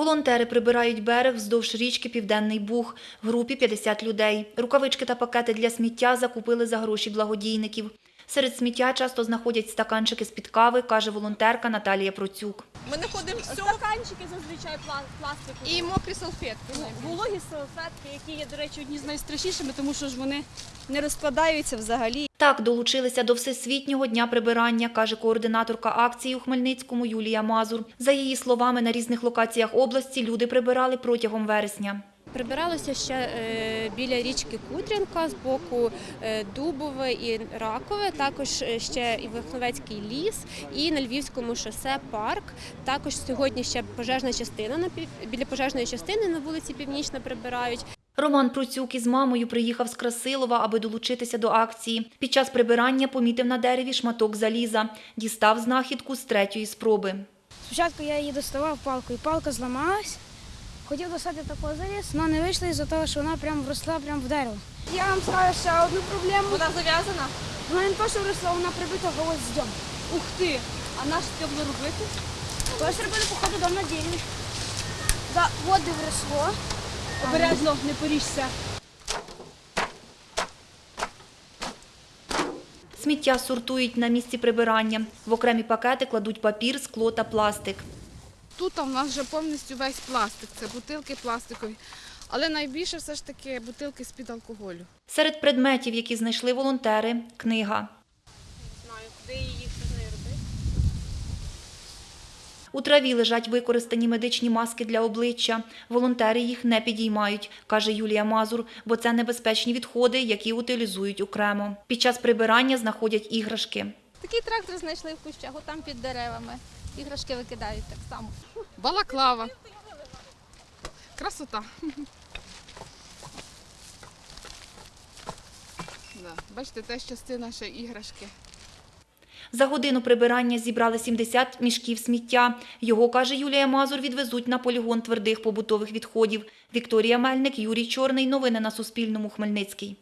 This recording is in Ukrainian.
Волонтери прибирають берег вздовж річки Південний Буг. В групі 50 людей. Рукавички та пакети для сміття закупили за гроші благодійників. Серед сміття часто знаходять стаканчики з-під кави, каже волонтерка Наталія Процюк. Ми знаходимо все Стаканчики зазвичай пла- пластикові. і мокрі салфетки. Вологі салфетки, які є, до речі, одні з найстрашнішими, тому що ж вони не розпадаються взагалі. Так долучилися до Всесвітнього дня прибирання, каже координаторка акції у Хмельницькому Юлія Мазур. За її словами, на різних локаціях області люди прибирали протягом вересня. Прибиралося ще е, біля річки Кудрянка з боку е, Дубове і Ракове, також е, ще і Верхновецький ліс, і на Львівському шосе парк. Також сьогодні ще пожежна частина біля пожежної частини на вулиці Північна прибирають. Роман Процюк із мамою приїхав з Красилова, аби долучитися до акції. Під час прибирання помітив на дереві шматок заліза. Дістав знахідку з третьої спроби. Спочатку я її доставав палкою, палка зламалась. Хотів достати такого заліз, але не вийшло із-за того, що вона прям вросла прямо в дерево. Я вам скажу ще одну проблему. Вона зав'язана. Вона не то, що вросла, вона прибита гвоздем. Ух ти! А наш це було робити? Тож робили, походу, дом на дереві. За води вросло. Обережно, не поріжся. Сміття сортують на місці прибирання. В окремі пакети кладуть папір, скло та пластик. Тут у нас вже повністю весь пластик, це бутилки пластикові. Але найбільше все ж таки бутилки з-під алкоголю. Серед предметів, які знайшли волонтери – книга. Знаю, куди її що з нею робити. У траві лежать використані медичні маски для обличчя. Волонтери їх не підіймають, каже Юлія Мазур, бо це небезпечні відходи, які утилізують окремо. Під час прибирання знаходять іграшки. Такий трактор знайшли в кущах, там під деревами. Іграшки викидають так само. Балаклава. Красота. Да. Бачите, теж частина ще іграшки. За годину прибирання зібрали 70 мішків сміття. Його, каже Юлія Мазур, відвезуть на полігон твердих побутових відходів. Вікторія Мельник, Юрій Чорний. Новини на Суспільному. Хмельницький.